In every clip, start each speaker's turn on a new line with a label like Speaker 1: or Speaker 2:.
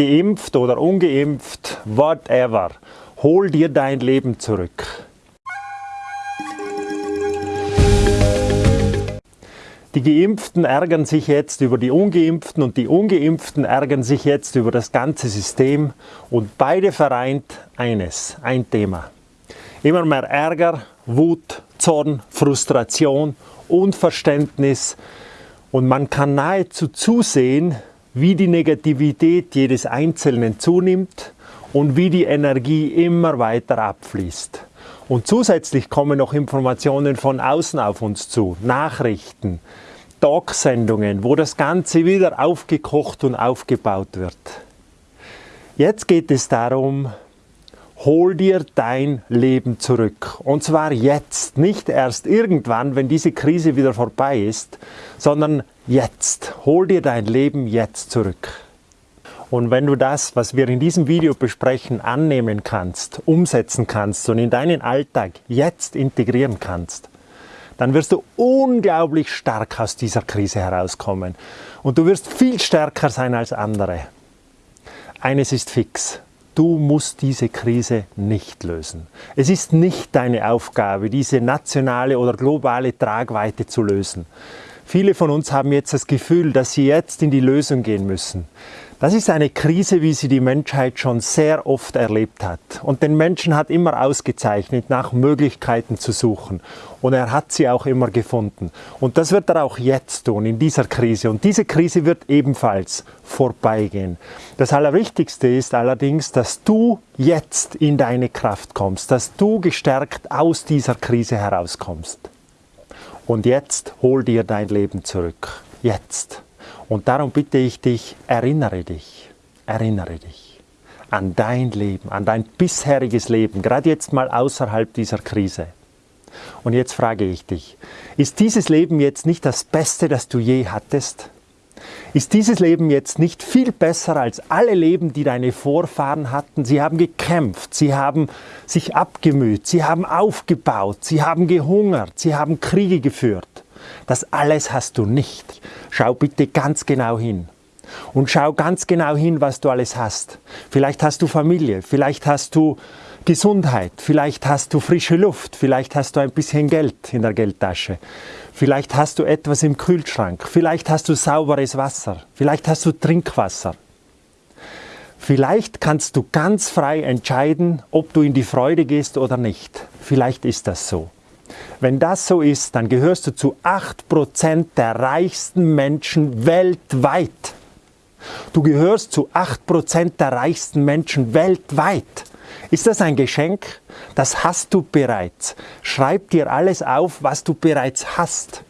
Speaker 1: geimpft oder ungeimpft, whatever, hol dir dein Leben zurück. Die Geimpften ärgern sich jetzt über die Ungeimpften und die Ungeimpften ärgern sich jetzt über das ganze System und beide vereint eines, ein Thema. Immer mehr Ärger, Wut, Zorn, Frustration, Unverständnis und man kann nahezu zusehen, wie die Negativität jedes Einzelnen zunimmt und wie die Energie immer weiter abfließt. Und zusätzlich kommen noch Informationen von außen auf uns zu, Nachrichten, Talksendungen, wo das Ganze wieder aufgekocht und aufgebaut wird. Jetzt geht es darum, hol dir dein Leben zurück. Und zwar jetzt, nicht erst irgendwann, wenn diese Krise wieder vorbei ist, sondern jetzt. Hol dir dein Leben jetzt zurück. Und wenn du das, was wir in diesem Video besprechen, annehmen kannst, umsetzen kannst und in deinen Alltag jetzt integrieren kannst, dann wirst du unglaublich stark aus dieser Krise herauskommen. Und du wirst viel stärker sein als andere. Eines ist fix. Du musst diese Krise nicht lösen. Es ist nicht deine Aufgabe, diese nationale oder globale Tragweite zu lösen. Viele von uns haben jetzt das Gefühl, dass sie jetzt in die Lösung gehen müssen. Das ist eine Krise, wie sie die Menschheit schon sehr oft erlebt hat. Und den Menschen hat immer ausgezeichnet, nach Möglichkeiten zu suchen. Und er hat sie auch immer gefunden. Und das wird er auch jetzt tun, in dieser Krise. Und diese Krise wird ebenfalls vorbeigehen. Das Allerwichtigste ist allerdings, dass du jetzt in deine Kraft kommst, dass du gestärkt aus dieser Krise herauskommst. Und jetzt hol dir dein Leben zurück. Jetzt. Und darum bitte ich dich, erinnere dich, erinnere dich an dein Leben, an dein bisheriges Leben, gerade jetzt mal außerhalb dieser Krise. Und jetzt frage ich dich, ist dieses Leben jetzt nicht das Beste, das du je hattest? Ist dieses Leben jetzt nicht viel besser als alle Leben, die deine Vorfahren hatten? Sie haben gekämpft, sie haben sich abgemüht, sie haben aufgebaut, sie haben gehungert, sie haben Kriege geführt. Das alles hast du nicht. Schau bitte ganz genau hin. Und schau ganz genau hin, was du alles hast. Vielleicht hast du Familie, vielleicht hast du Gesundheit, vielleicht hast du frische Luft, vielleicht hast du ein bisschen Geld in der Geldtasche, vielleicht hast du etwas im Kühlschrank, vielleicht hast du sauberes Wasser, vielleicht hast du Trinkwasser. Vielleicht kannst du ganz frei entscheiden, ob du in die Freude gehst oder nicht. Vielleicht ist das so. Wenn das so ist, dann gehörst du zu 8% der reichsten Menschen weltweit. Du gehörst zu 8% der reichsten Menschen weltweit. Ist das ein Geschenk? Das hast du bereits. Schreib dir alles auf, was du bereits hast.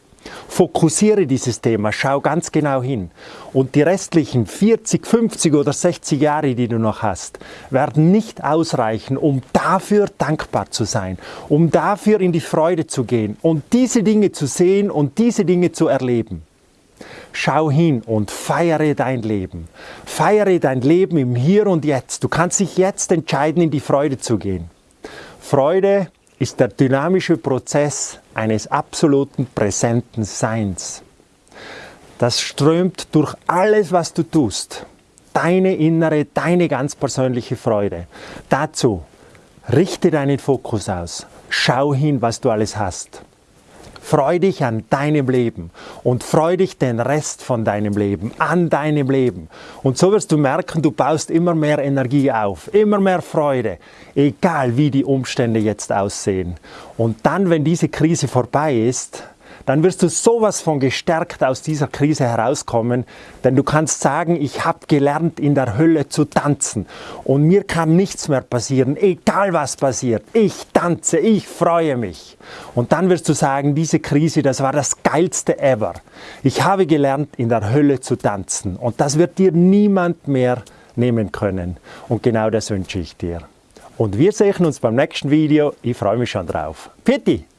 Speaker 1: Fokussiere dieses Thema, schau ganz genau hin. Und die restlichen 40, 50 oder 60 Jahre, die du noch hast, werden nicht ausreichen, um dafür dankbar zu sein, um dafür in die Freude zu gehen und diese Dinge zu sehen und diese Dinge zu erleben. Schau hin und feiere dein Leben. Feiere dein Leben im Hier und Jetzt. Du kannst dich jetzt entscheiden, in die Freude zu gehen. Freude ist der dynamische Prozess eines absoluten präsenten Seins. Das strömt durch alles, was du tust. Deine innere, deine ganz persönliche Freude. Dazu richte deinen Fokus aus. Schau hin, was du alles hast. Freu dich an deinem Leben und freu dich den Rest von deinem Leben, an deinem Leben. Und so wirst du merken, du baust immer mehr Energie auf, immer mehr Freude, egal wie die Umstände jetzt aussehen. Und dann, wenn diese Krise vorbei ist, dann wirst du sowas von gestärkt aus dieser Krise herauskommen, denn du kannst sagen, ich habe gelernt in der Hölle zu tanzen und mir kann nichts mehr passieren, egal was passiert. Ich tanze, ich freue mich. Und dann wirst du sagen, diese Krise, das war das geilste ever. Ich habe gelernt in der Hölle zu tanzen und das wird dir niemand mehr nehmen können. Und genau das wünsche ich dir. Und wir sehen uns beim nächsten Video. Ich freue mich schon drauf. Pitti!